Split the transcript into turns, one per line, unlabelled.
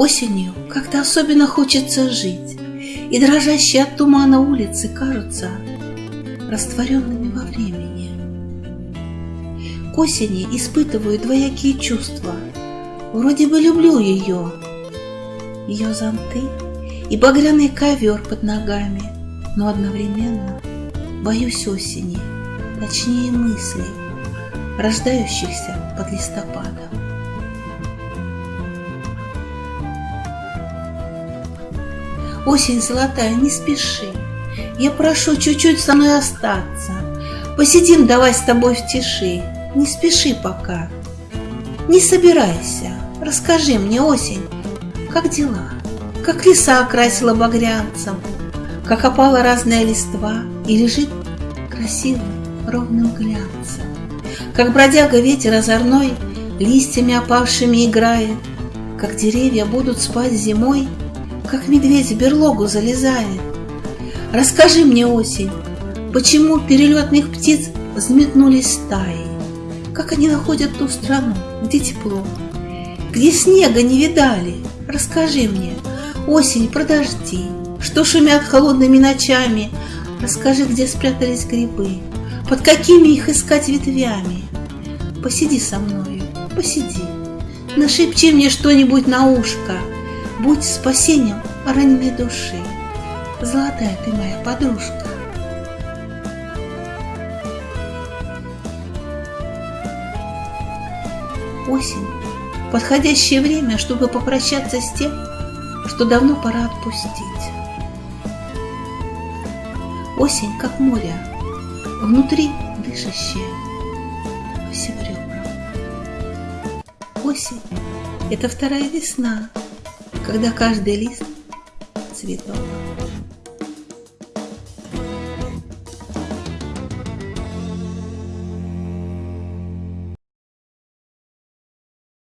Осенью как-то особенно хочется жить, И дрожащие от тумана улицы кажутся растворенными во времени. К осени испытываю двоякие чувства. Вроде бы люблю ее, ее зонты и багряный ковер под ногами, но одновременно боюсь осени, точнее мыслей, рождающихся под листопадом. Осень золотая, не спеши, я прошу чуть-чуть со мной остаться. Посидим давай с тобой в тиши, не спеши пока. Не собирайся, расскажи мне, осень, как дела? Как леса окрасила багрянцем, Как опала разная листва? И лежит красивым ровным глянцем, Как бродяга ветер озорной Листьями опавшими играет, Как деревья будут спать зимой, Как медведь в берлогу залезает. Расскажи мне, осень, Почему перелетных птиц взметнулись стаи? Как они находят ту страну, где тепло, Где снега не видали, Расскажи мне, осень, подожди, Что шумят холодными ночами, Расскажи, где спрятались грибы, Под какими их искать ветвями. Посиди со мною, посиди, Нашепчи мне что-нибудь на ушко, Будь спасением раненой души, Золотая ты моя подружка. Осень подходящее время, чтобы попрощаться с тем, что давно пора отпустить. Осень, как море, внутри дышащее по всем ребрам. Осень — это вторая весна, когда каждый лист цветок.